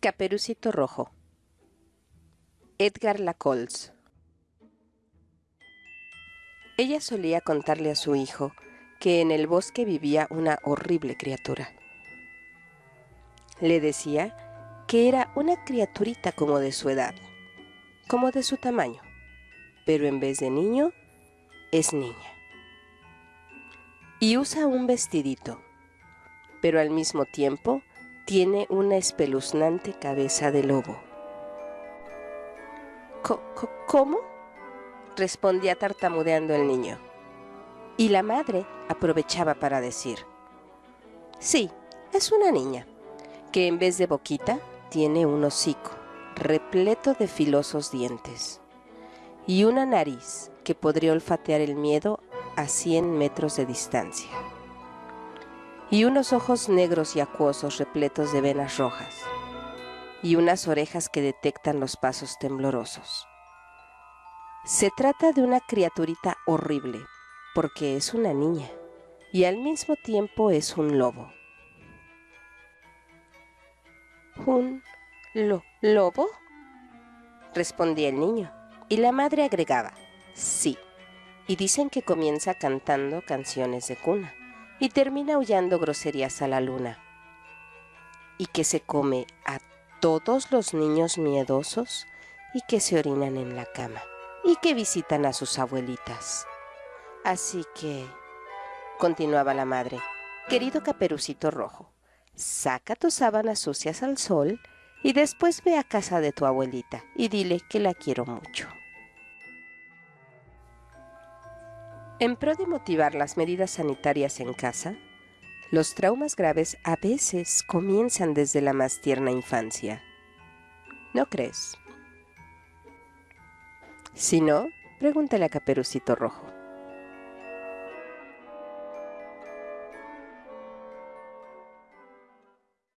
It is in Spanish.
Caperucito Rojo Edgar Lacols Ella solía contarle a su hijo que en el bosque vivía una horrible criatura. Le decía que era una criaturita como de su edad, como de su tamaño, pero en vez de niño, es niña. Y usa un vestidito, pero al mismo tiempo tiene una espeluznante cabeza de lobo. ¿Cómo? respondía tartamudeando el niño. Y la madre aprovechaba para decir, sí, es una niña, que en vez de boquita tiene un hocico repleto de filosos dientes y una nariz que podría olfatear el miedo a 100 metros de distancia y unos ojos negros y acuosos repletos de venas rojas, y unas orejas que detectan los pasos temblorosos. Se trata de una criaturita horrible, porque es una niña, y al mismo tiempo es un lobo. ¿Un lo lobo? respondía el niño, y la madre agregaba, sí, y dicen que comienza cantando canciones de cuna y termina aullando groserías a la luna. Y que se come a todos los niños miedosos y que se orinan en la cama y que visitan a sus abuelitas. Así que, continuaba la madre, querido caperucito rojo, saca tus sábanas sucias al sol y después ve a casa de tu abuelita y dile que la quiero mucho. En pro de motivar las medidas sanitarias en casa, los traumas graves a veces comienzan desde la más tierna infancia. ¿No crees? Si no, pregúntale a Caperucito Rojo.